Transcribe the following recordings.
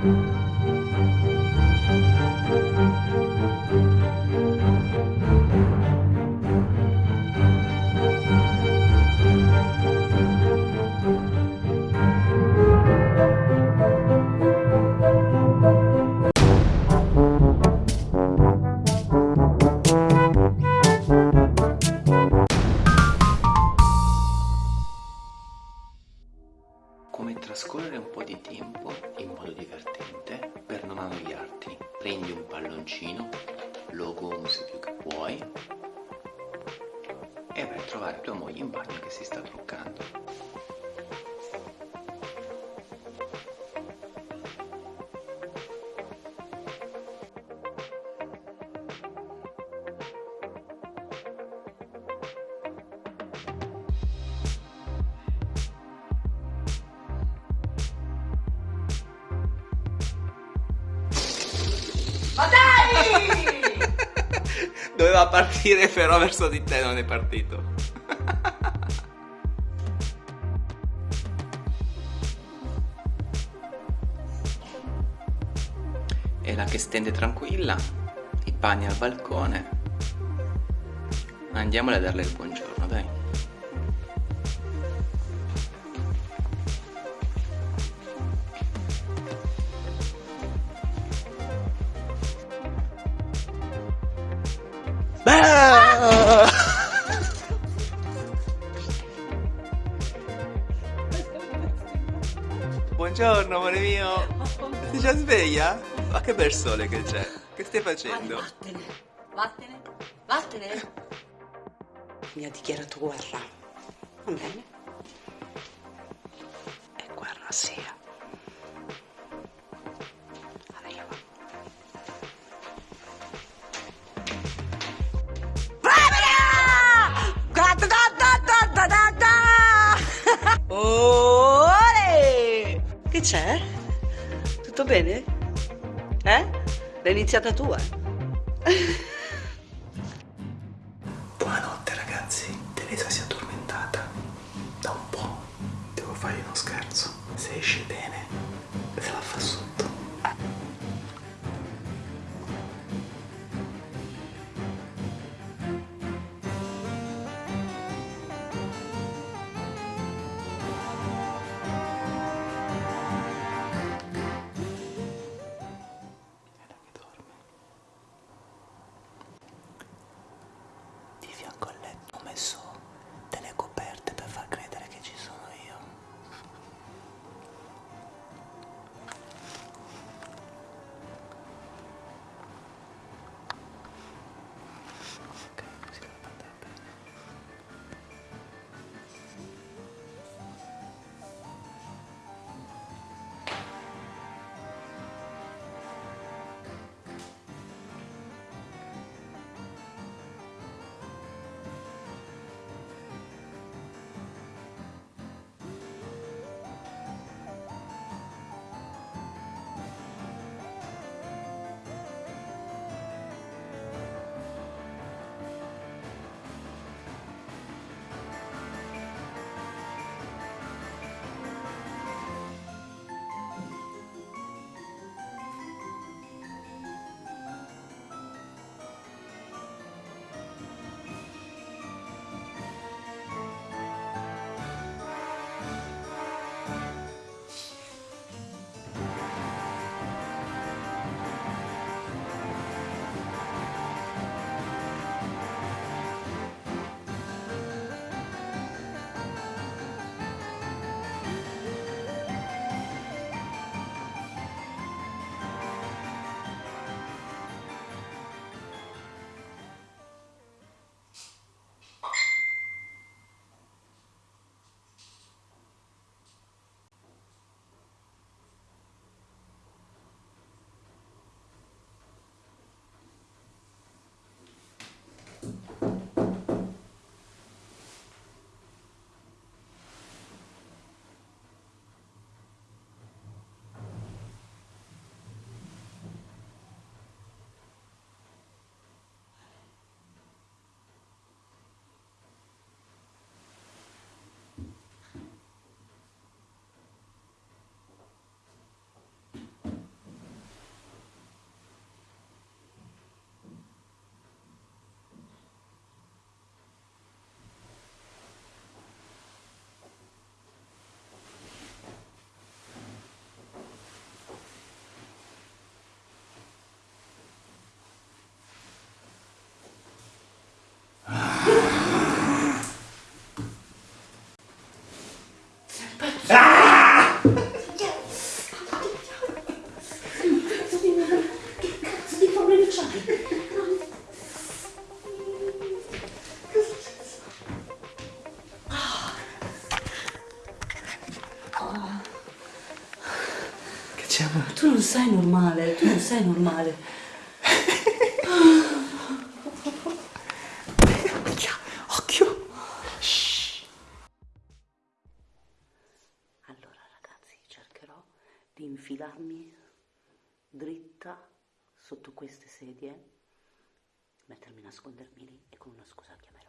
come po' di tempo in modo divertente per non annoiarti. Prendi un palloncino, lo gonfi più che puoi e vai a trovare tua moglie in bagno che si sta truccando. Doveva partire però verso di te non è partito. E la che stende tranquilla, i panni al balcone. Andiamole a darle il buongiorno, Buongiorno amore mio Sei già sveglia? Ma che bel sole che c'è Che stai facendo? Vattene, vattene, vattene. Mi ha dichiarato guerra. Va bene? C'è? Tutto bene? Eh? L'hai iniziata tu, eh? Sei normale. Occhio, occhio. Shh. Allora ragazzi, cercherò di infilarmi dritta sotto queste sedie, mettermi a nascondermi lì e con una scusa chiamerò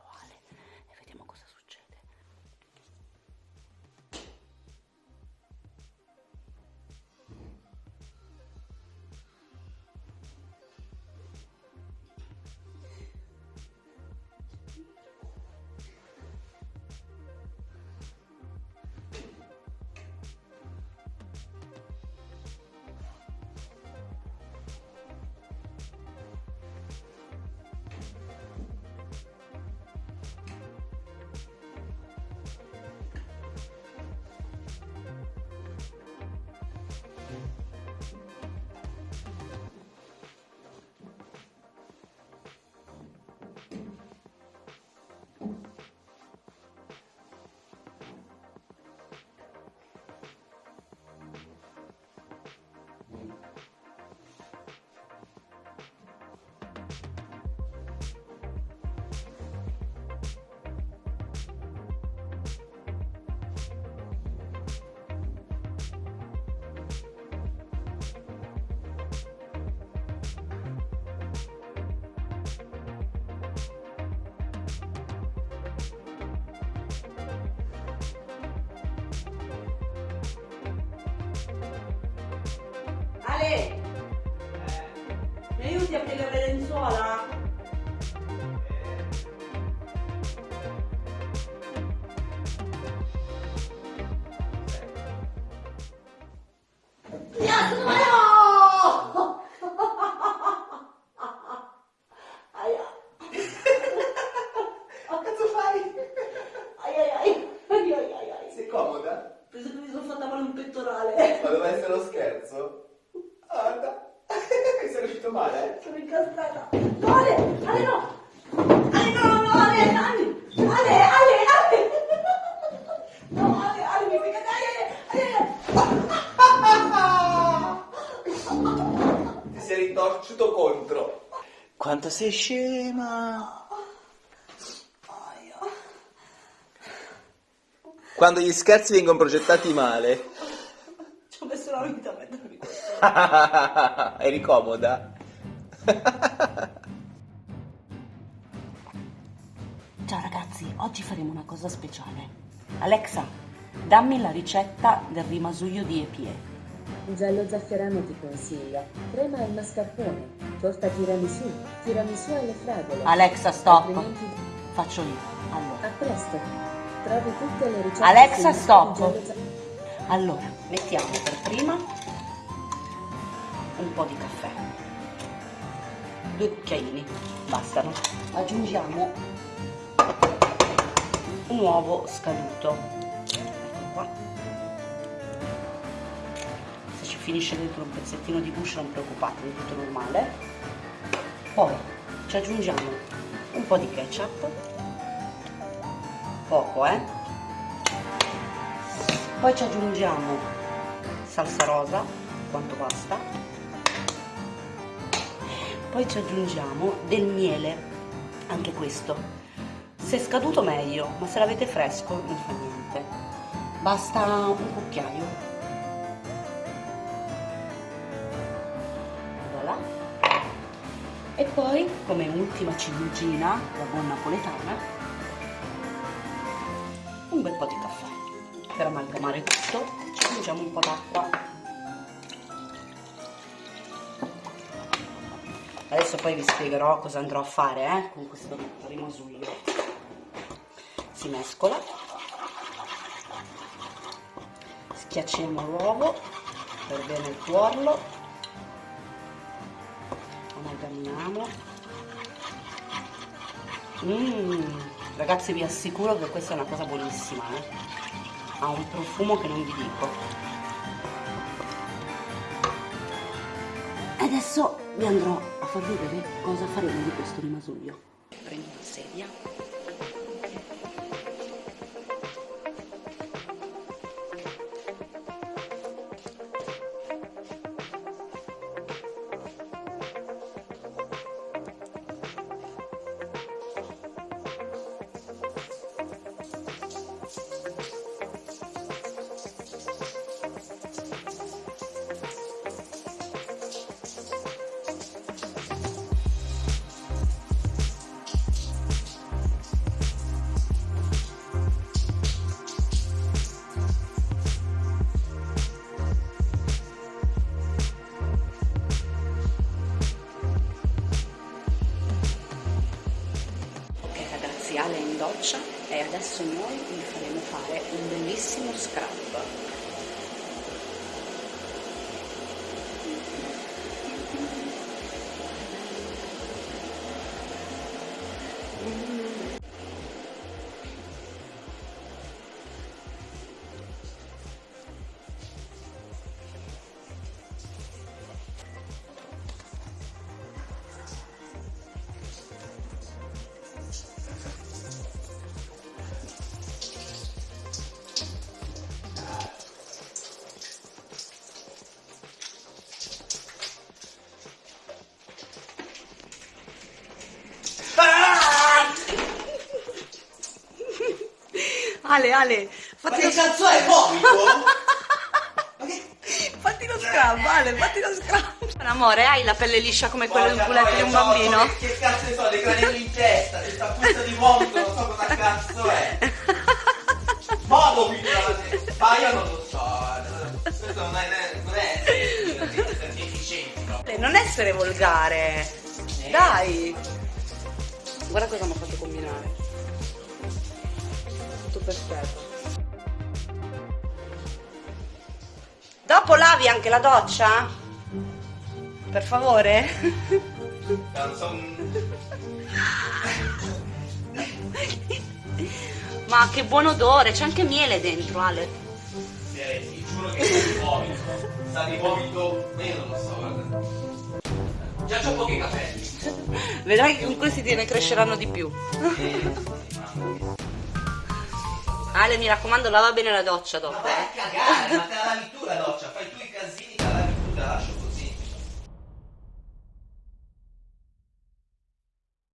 Aiuti a piegare le lenzuola? Aia. Cazzo fai? Ai ai ai. Ai ai ai ai. Sei comoda? Penso che mi sono fatta male un pettorale. Ma doveva essere lo scherzo? Guarda. Sei riuscito male? Sono incastrata. No, Ale! Ale no! Ale no, no, Ale! Ale! Ale! Ale! Ale! No, Ale! Ale, mi fai cadere! Ale! Ale! Ti sei ritorciuto contro. Quanto sei scema. Quando gli scherzi vengono progettati male. Ci ho messo la vita a mettermi questo. Eri comoda? Ciao ragazzi, oggi faremo una cosa speciale. Alexa, dammi la ricetta del rimasuglio di Epie. Giallo zafferano ti consiglia. Crema al mascarpone. Torta tiramisù. Tiramisù alle fragole. Alexa, stop. Altrimenti... Faccio io. Allora, A presto. Trovi tutte le ricette. Alexa, stop. Allora, mettiamo per prima un po' di caffè. Due cucchiaini, bastano. Aggiungiamo un uovo scaduto. Ecco qua. Se ci finisce dentro un pezzettino di guscio non preoccupatevi, tutto normale. Poi ci aggiungiamo un po' di ketchup. Poco, eh? Poi ci aggiungiamo salsa rosa, quanto basta. Poi ci aggiungiamo del miele, anche questo. Se è scaduto meglio, ma se l'avete fresco non fa niente. Basta un cucchiaio. Voilà. E poi, come ultima ciliegina, la buon napoletana, un bel po' di caffè. Per amalgamare tutto ci aggiungiamo un po' d'acqua. Adesso poi vi spiegherò cosa andrò a fare eh, con questo rimasuglio. Si mescola. Schiacciamo l'uovo per bene il tuorlo. Amalgamiamo. Mmm, ragazzi vi assicuro che questa è una cosa buonissima, eh. ha un profumo che non vi dico. Adesso vi andrò a far vedere cosa faremo di questo rimasuglio. Prendo una sedia. faccia e adesso noi gli faremo fare un bellissimo scrub. Ale, Ale, Ma fatti che lo, cazzo è vomito? Ma che... fatti lo scrub, Ale, fatti lo scrub. Amore, hai la pelle liscia come quella di un culetto di un bambino? Che, che cazzo ne so, dei granelli in testa, questa puzza di vomito, non so cosa cazzo è. Modo quindi Ma io non lo so. Questo non è. non è essere efficienti, no? Ale, Non essere volgare. Dai. Guarda cosa mi ha fatto combinare. Perfetto. Dopo lavi anche la doccia? Per favore? Ma che buon odore, c'è anche miele dentro, Ale. Eh, ti giuro che sa di vomito. Sa di vomito. non lo so. Già c'ho pochi capelli. Vedrai che con questi te ne cresceranno di più. Ale, mi raccomando, lava bene la doccia dopo. Ma vai a cagare, ma te la lavi tu la doccia, fai tu